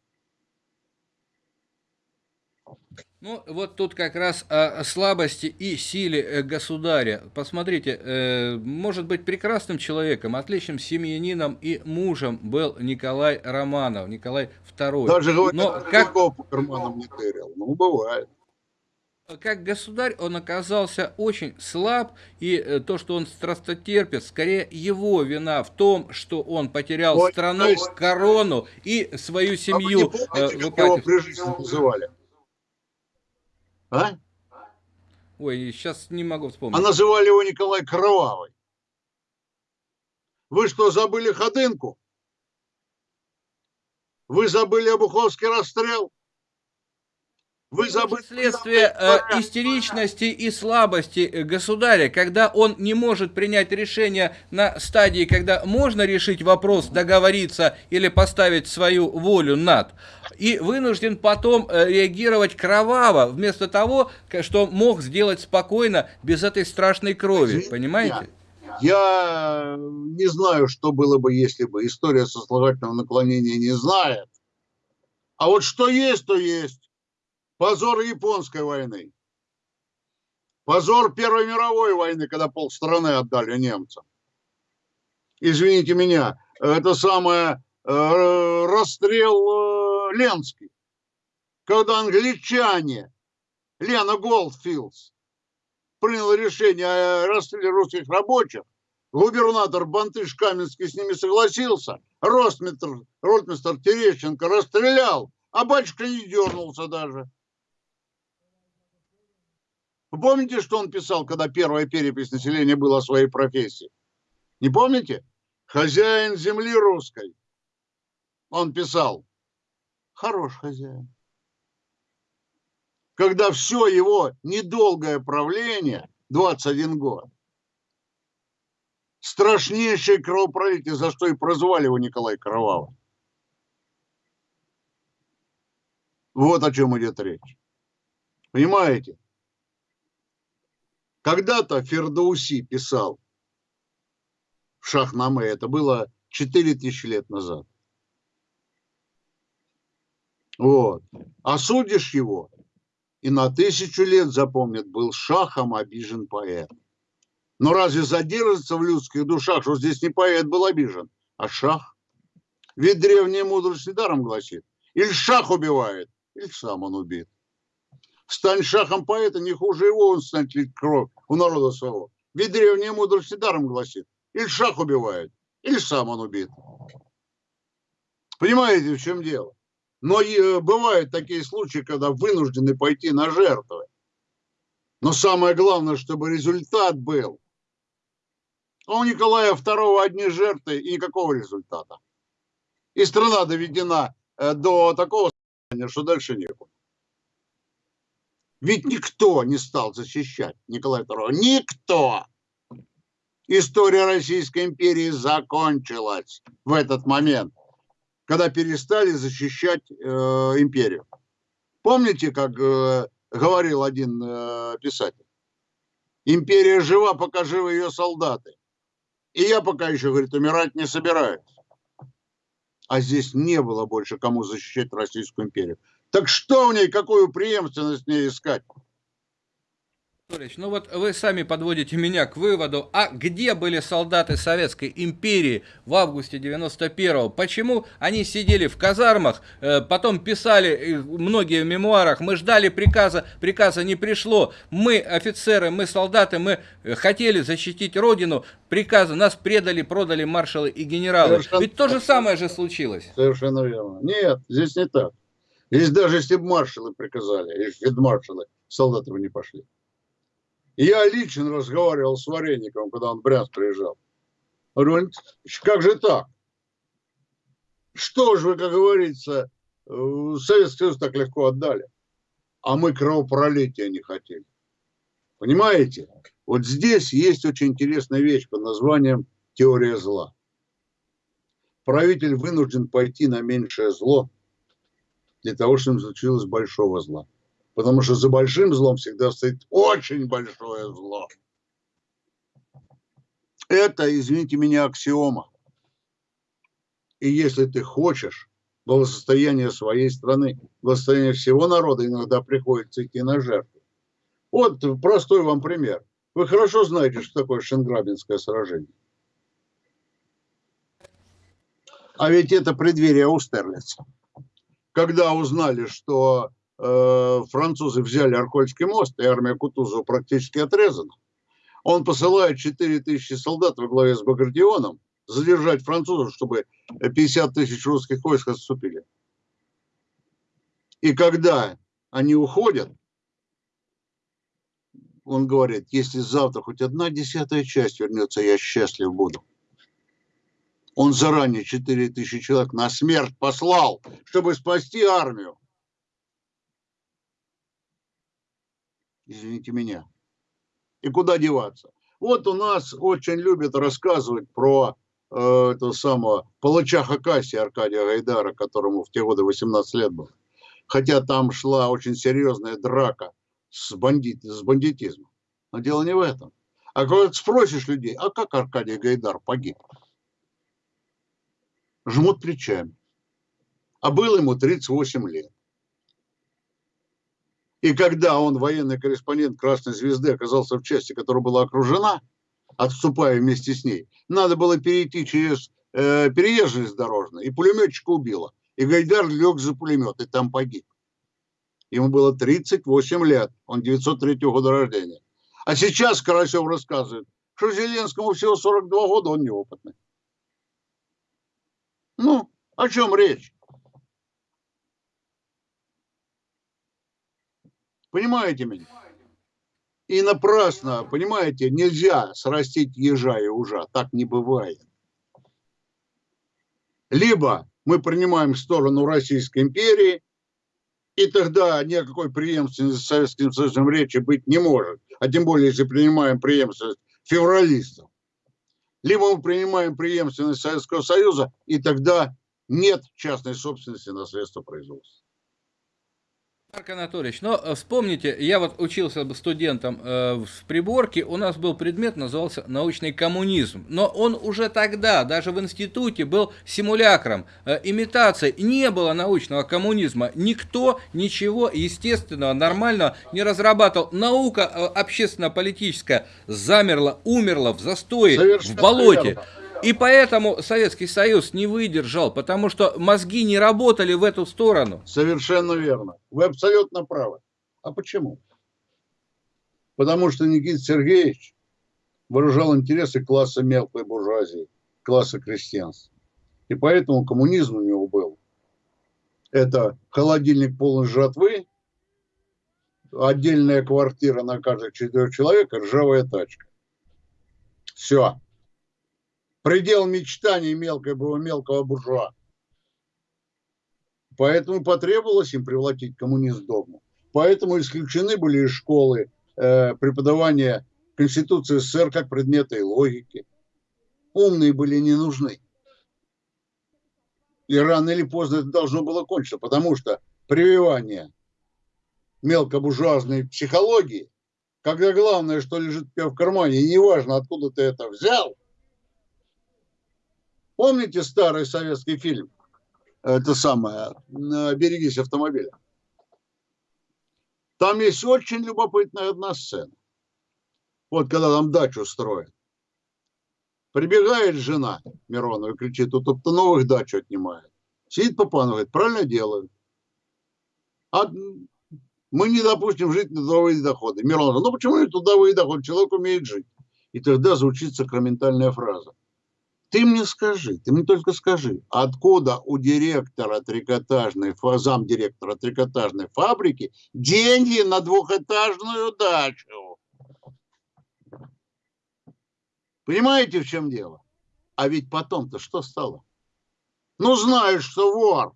Ну, вот тут как раз о слабости и силе э, государя. Посмотрите, э, может быть прекрасным человеком, отличным семьянином и мужем был Николай Романов, Николай II. Даже говорят, Но как... по карманам не тырил. Ну, бывает как государь он оказался очень слаб, и э, то, что он страстотерпец, скорее его вина в том, что он потерял Ой, страну, есть... корону и свою семью. А вы не помните, как его при жизни называли? А? Ой, сейчас не могу вспомнить. А называли его Николай Кровавый. Вы что, забыли Ходынку? Вы забыли Обуховский расстрел? Вы забыли... Следствие э, истеричности и слабости э, государя, когда он не может принять решение на стадии, когда можно решить вопрос, договориться или поставить свою волю над, и вынужден потом э, реагировать кроваво, вместо того, что мог сделать спокойно, без этой страшной крови, понимаете? Я не знаю, что было бы, если бы история сослагательного наклонения не знает. А вот что есть, то есть. Позор японской войны. Позор Первой мировой войны, когда полстраны отдали немцам. Извините меня, это самое э, расстрел э, Ленский. Когда англичане, Лена Голдфилдс, принял решение о расстреле русских рабочих, губернатор Бантыш Каменский с ними согласился, ротмистр, ротмистр Терещенко расстрелял, а батюшка не дернулся даже. Вы помните, что он писал, когда первая перепись населения была о своей профессии? Не помните? Хозяин земли русской. Он писал, хорош хозяин. Когда все его недолгое правление, 21 год, страшнейшее кровопролитие, за что и прозвали его Николай Кровавый. Вот о чем идет речь. Понимаете? Когда-то Фердауси писал в Шахнаме, это было 4000 лет назад. Вот. Осудишь его, и на тысячу лет запомнит, был шахом обижен поэт. Но разве задержится в людских душах, что здесь не поэт был обижен, а шах? Ведь древняя мудрость недаром гласит, или шах убивает, или сам он убит. Стань шахом поэта, не хуже его он станет лить кровь у народа своего. Ведь древняя мудрость даром гласит. Или шах убивает, или сам он убит. Понимаете, в чем дело? Но и, бывают такие случаи, когда вынуждены пойти на жертвы. Но самое главное, чтобы результат был. А у Николая II одни жертвы и никакого результата. И страна доведена э, до такого состояния, что дальше некуда. Ведь никто не стал защищать Николая II. Никто! История Российской империи закончилась в этот момент, когда перестали защищать э, империю. Помните, как э, говорил один э, писатель? Империя жива, пока живы ее солдаты. И я пока еще, говорит, умирать не собираюсь. А здесь не было больше кому защищать Российскую империю. Так что в ней, какую преемственность в ней искать? Ну вот вы сами подводите меня к выводу, а где были солдаты Советской империи в августе 91-го? Почему они сидели в казармах, э, потом писали многие в мемуарах, мы ждали приказа, приказа не пришло, мы офицеры, мы солдаты, мы хотели защитить родину, приказы, нас предали, продали маршалы и генералы. Совершенно... Ведь то же самое же случилось. Совершенно верно. Нет, здесь не так. Здесь даже если бы маршалы приказали, фельдмаршалы, солдаты бы не пошли. Я лично разговаривал с Вареником, когда он в Брянск приезжал. Говорю, как же так? Что же вы, как говорится, э, Советский Союз так легко отдали, а мы кровопролития не хотели. Понимаете? Вот здесь есть очень интересная вещь под названием теория зла. Правитель вынужден пойти на меньшее зло для того, чтобы случилось большого зла. Потому что за большим злом всегда стоит очень большое зло. Это, извините меня, аксиома. И если ты хочешь благосостояние своей страны, благосостояние всего народа, иногда приходится идти на жертву. Вот простой вам пример. Вы хорошо знаете, что такое Шенграбинское сражение. А ведь это преддверие Аустерлица. Когда узнали, что Э, французы взяли Аркольский мост, и армия Кутузова практически отрезана. Он посылает 4 тысячи солдат во главе с Багратионом задержать французов, чтобы 50 тысяч русских войск отступили. И когда они уходят, он говорит, если завтра хоть одна десятая часть вернется, я счастлив буду. Он заранее 4 тысячи человек на смерть послал, чтобы спасти армию. извините меня. И куда деваться? Вот у нас очень любят рассказывать про э, этого самого палача Хакасия Аркадия Гайдара, которому в те годы 18 лет было. Хотя там шла очень серьезная драка с, бандит, с бандитизмом. Но дело не в этом. А когда спросишь людей, а как Аркадий Гайдар погиб? Жмут плечами. А было ему 38 лет. И когда он, военный корреспондент Красной Звезды, оказался в части, которая была окружена, отступая вместе с ней, надо было перейти через э, переезд дорожный, и пулеметчика убило. И Гайдар лег за пулемет, и там погиб. Ему было 38 лет, он 903 года рождения. А сейчас Карасев рассказывает, что Зеленскому всего 42 года, он неопытный. Ну, о чем речь? Понимаете меня? И напрасно, понимаете, нельзя срастить ежа и ужа. Так не бывает. Либо мы принимаем сторону Российской империи, и тогда никакой преемственности с Советским Союзом речи быть не может. А тем более, если принимаем преемственность февралистов. Либо мы принимаем преемственность Советского Союза, и тогда нет частной собственности на средства производства. Марк Анатольевич, но э, вспомните, я вот учился студентом э, в Приборке, у нас был предмет, назывался научный коммунизм, но он уже тогда, даже в институте, был симулякром, э, имитацией, не было научного коммунизма, никто ничего естественного, нормального не разрабатывал, наука общественно-политическая замерла, умерла в застое, Совершенно в болоте. Верно. И поэтому Советский Союз не выдержал, потому что мозги не работали в эту сторону. Совершенно верно. Вы абсолютно правы. А почему? Потому что Никита Сергеевич выражал интересы класса мелкой буржуазии, класса крестьянства. И поэтому коммунизм у него был. Это холодильник полный жратвы, отдельная квартира на каждых четырех человек, ржавая тачка. Все предел мечтаний мелкого, мелкого буржуа. Поэтому потребовалось им превратить коммунизм в догму. Поэтому исключены были из школы э, преподавания Конституции СССР как предмета и логики. Умные были не нужны. И рано или поздно это должно было кончиться, потому что прививание мелкобуржуазной психологии, когда главное, что лежит у тебя в кармане, и неважно, откуда ты это взял – Помните старый советский фильм? Это самое, «Берегись автомобиля». Там есть очень любопытная одна сцена. вот когда там дачу строят, прибегает жена Миронова и кричит, тут кто новых дачу отнимает. Сидит Папанов, говорит, правильно делают. А мы не допустим жить на трудовые доходы. Миронов, ну почему не трудовые доходы? Человек умеет жить. И тогда звучит сакраментальная фраза. Ты мне скажи, ты мне только скажи, откуда у директора трикотажной, зам директора трикотажной фабрики деньги на двухэтажную дачу? Понимаете, в чем дело? А ведь потом-то что стало? Ну, знаешь, что вор,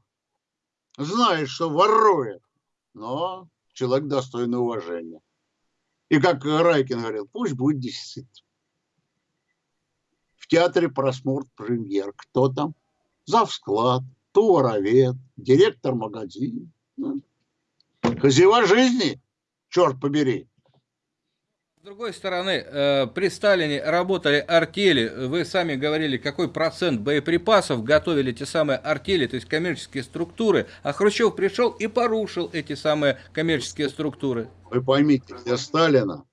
знаешь, что ворует, но человек достойный уважения. И как Райкин говорил, пусть будет дефицит театре просмотр премьер. Кто там? Завсклад, товаровед, директор магазина. Ну, хозяева жизни, черт побери. С другой стороны, э, при Сталине работали артели, вы сами говорили, какой процент боеприпасов готовили те самые артели, то есть коммерческие структуры, а Хрущев пришел и порушил эти самые коммерческие структуры. Вы поймите, для Сталина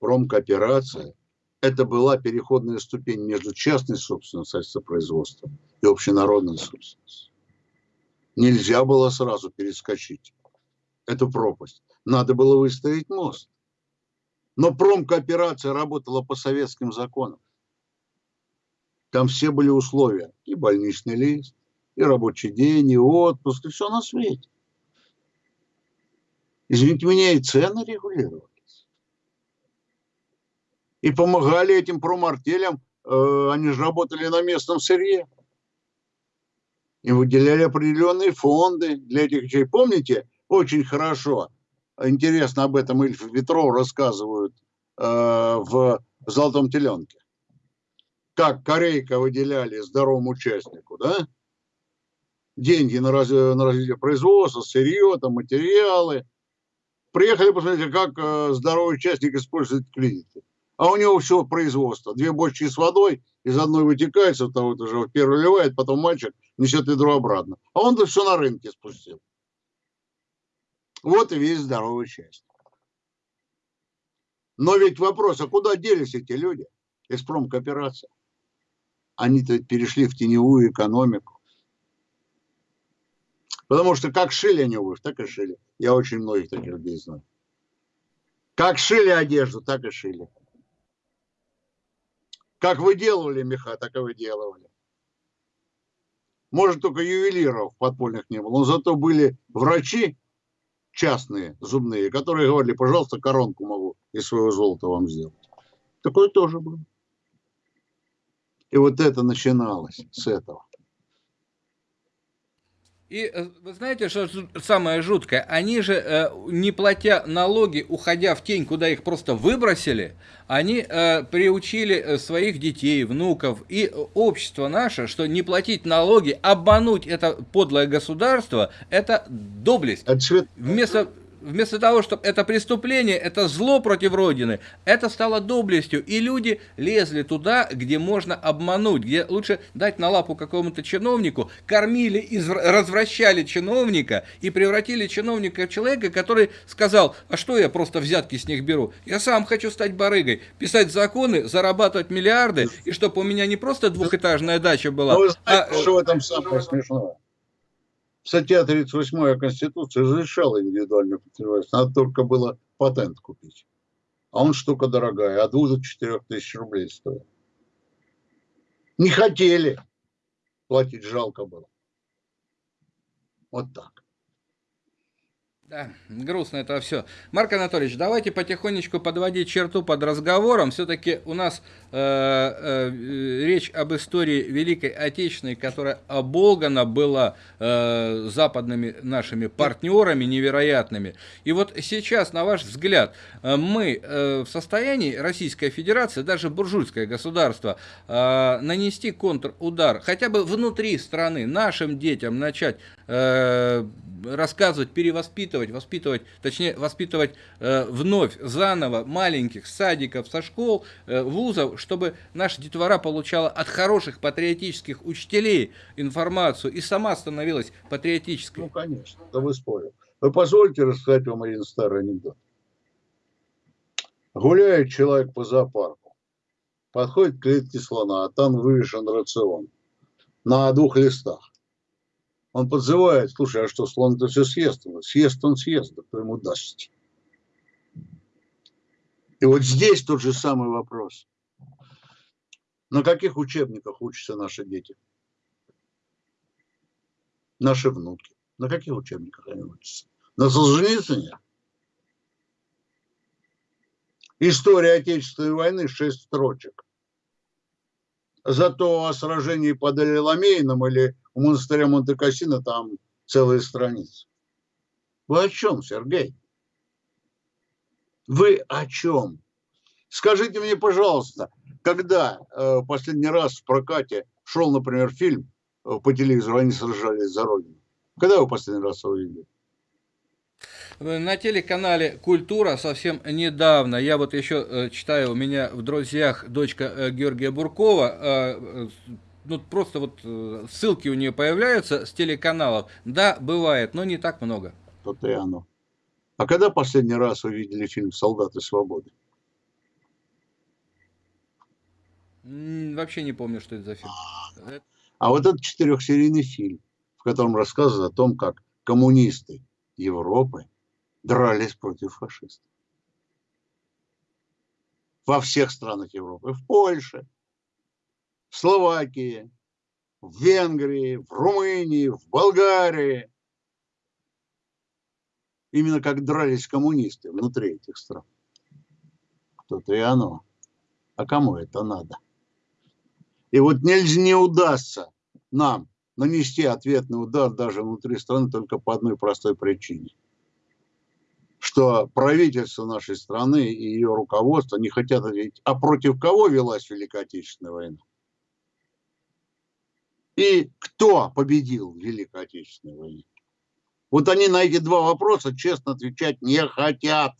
промкооперация это была переходная ступень между частной собственностью производства и общенародной собственностью. Нельзя было сразу перескочить эту пропасть. Надо было выстроить мост. Но промкооперация работала по советским законам. Там все были условия. И больничный лист, и рабочий день, и отпуск, и все на свете. Извините меня, и цены регулировали и помогали этим промартелям, э, они же работали на местном сырье. И выделяли определенные фонды для этих вещей. Помните, очень хорошо, интересно об этом Ильф Ветров рассказывают э, в «Золотом теленке». Как Корейка выделяли здоровому участнику, да? Деньги на, раз, на развитие производства, сырье, там, материалы. Приехали, посмотрите, как э, здоровый участник использует кредиты а у него все производство. Две бочки с водой, из одной вытекает, второй уже в первую ливает, потом мальчик несет ведро обратно. А он-то все на рынке спустил. Вот и весь здоровый часть. Но ведь вопрос, а куда делись эти люди из промкооперации? Они-то перешли в теневую экономику. Потому что как шили они обувь, так и шили. Я очень многих таких людей знаю. Как шили одежду, так и шили. Как выделывали меха, так и выделывали. Может, только ювелиров подпольных не было, но зато были врачи частные, зубные, которые говорили, пожалуйста, коронку могу из своего золота вам сделать. Такое тоже было. И вот это начиналось с этого. И э, вы знаете, что самое жуткое? Они же, э, не платя налоги, уходя в тень, куда их просто выбросили, они э, приучили своих детей, внуков и общество наше, что не платить налоги, обмануть это подлое государство, это доблесть. Вместо вместо того, чтобы это преступление, это зло против Родины, это стало доблестью. И люди лезли туда, где можно обмануть, где лучше дать на лапу какому-то чиновнику, кормили, и развращали чиновника и превратили чиновника в человека, который сказал, а что я просто взятки с них беру? Я сам хочу стать барыгой, писать законы, зарабатывать миллиарды, и чтобы у меня не просто двухэтажная дача была. Вы знаете, а... что в этом самое смешное? Статья 38 Конституции разрешала индивидуальную предпринимательство, надо только было патент купить. А он штука дорогая, от 2 до 4 тысяч рублей стоит. Не хотели платить, жалко было. Вот так. Да, грустно это все. Марк Анатольевич, давайте потихонечку подводить черту под разговором. Все-таки у нас э, э, речь об истории Великой Отечественной, которая оболгана была э, западными нашими партнерами невероятными. И вот сейчас, на ваш взгляд, э, мы э, в состоянии, Российская Федерация, даже буржуйское государство, э, нанести контрудар, хотя бы внутри страны, нашим детям начать э, рассказывать, перевоспитывать, воспитывать, точнее, воспитывать э, вновь, заново маленьких садиков, со школ, э, вузов, чтобы наша детвора получала от хороших патриотических учителей информацию и сама становилась патриотической. Ну, конечно, да вы спорим. Вы позвольте рассказать вам один старый анекдот. Гуляет человек по зоопарку, подходит к клетке слона, а там вывешен рацион на двух листах. Он подзывает, слушай, а что, слон это все съест? Съест он съест, да кто ему даст? И вот здесь тот же самый вопрос. На каких учебниках учатся наши дети? Наши внуки. На каких учебниках они учатся? На Солженицыне? История Отечественной войны, шесть строчек. Зато о сражении под Элеламейном или у монастыря Монте-Кассино там целые страницы. Вы о чем, Сергей? Вы о чем? Скажите мне, пожалуйста, когда э, последний раз в прокате шел, например, фильм э, по телевизору «Они сражались за Родину»? Когда вы последний раз его видели? На телеканале «Культура» совсем недавно, я вот еще э, читаю, у меня в друзьях дочка э, Георгия Буркова, э, ну просто вот ссылки у нее появляются с телеканалов. Да, бывает, но не так много. То-то и оно. А когда последний раз вы видели фильм «Солдаты свободы»? Вообще не помню, что это за фильм. А вот этот четырехсерийный фильм, в котором рассказывают о том, как коммунисты Европы дрались против фашистов. Во всех странах Европы. В Польше, в Словакии, в Венгрии, в Румынии, в Болгарии. Именно как дрались коммунисты внутри этих стран. Кто-то и оно. А кому это надо? И вот нельзя, не удастся нам нанести ответный удар даже внутри страны только по одной простой причине – что правительство нашей страны и ее руководство не хотят ответить, а против кого велась Великая Отечественная война? И кто победил в Великой Отечественной войне? Вот они на эти два вопроса честно отвечать не хотят.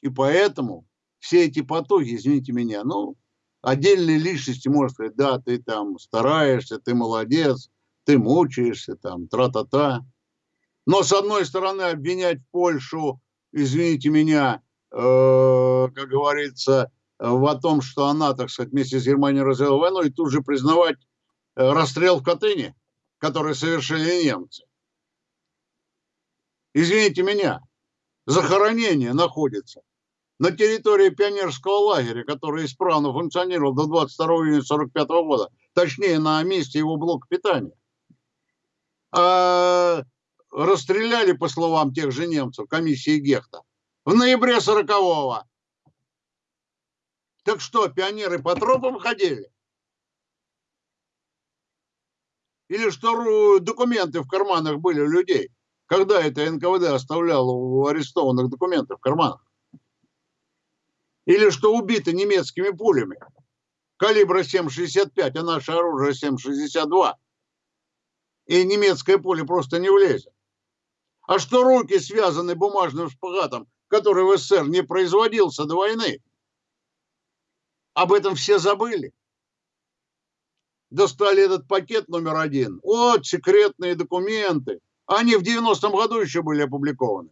И поэтому все эти потуги, извините меня, ну, отдельные личности может сказать, да, ты там стараешься, ты молодец, ты мучаешься, там, тра-та-та. Но с одной стороны обвинять Польшу извините меня, э, как говорится, в том, что она, так сказать, вместе с Германией развела войну, и тут же признавать расстрел в Катыни, который совершили немцы. Извините меня, захоронение находится на территории пионерского лагеря, который исправно функционировал до 22 июня 1945 года, точнее на месте его блока питания. А расстреляли, по словам тех же немцев, комиссии Гехта, в ноябре 40-го. Так что, пионеры по тропам ходили? Или что документы в карманах были у людей? Когда это НКВД оставляло у арестованных документы в карманах? Или что убиты немецкими пулями? Калибра 7,65, а наше оружие 7,62. И немецкое пуля просто не влезет. А что руки связаны бумажным шпагатом, который в СССР не производился до войны? Об этом все забыли. Достали этот пакет номер один. Вот секретные документы. Они в 90-м году еще были опубликованы.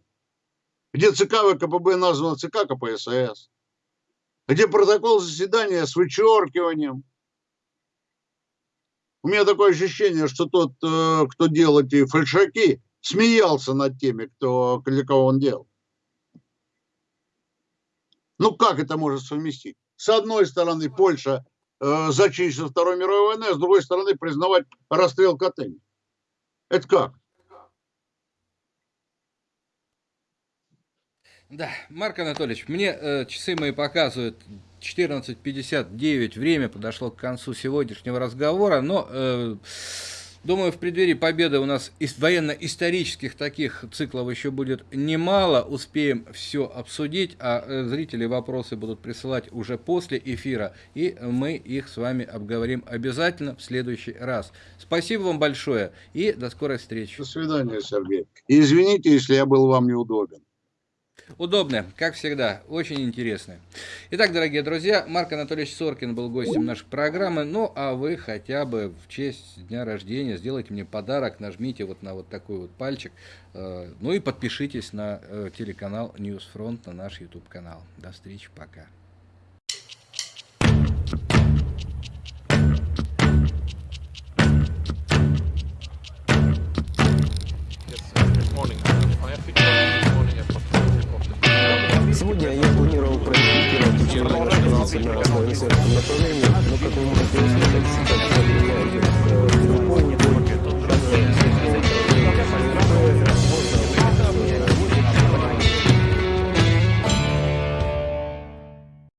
Где ЦК ВКПБ названо ЦК КПСС. Где протокол заседания с вычеркиванием. У меня такое ощущение, что тот, э, кто делал эти фальшаки, смеялся над теми, кто, для кого он делал. Ну как это может совместить? С одной стороны, Польша э, зачищена Второй мировой войны, а с другой стороны, признавать расстрел Катыни. Это как? Да, Марк Анатольевич, мне э, часы мои показывают 14.59, время подошло к концу сегодняшнего разговора, но... Э, Думаю, в преддверии победы у нас из военно-исторических таких циклов еще будет немало. Успеем все обсудить, а э, зрители вопросы будут присылать уже после эфира. И мы их с вами обговорим обязательно в следующий раз. Спасибо вам большое и до скорой встречи. До свидания, Сергей. Извините, если я был вам неудобен. Удобно, как всегда, очень интересно. Итак, дорогие друзья, Марк Анатольевич Соркин был гостем нашей программы. Ну, а вы хотя бы в честь дня рождения сделайте мне подарок, нажмите вот на вот такой вот пальчик. Э, ну и подпишитесь на э, телеканал News Front, на наш YouTube канал. До встречи, пока. Сегодня я планировал проектировать учебный маршрут на направлении, но, как вы можете услышать, сейчас я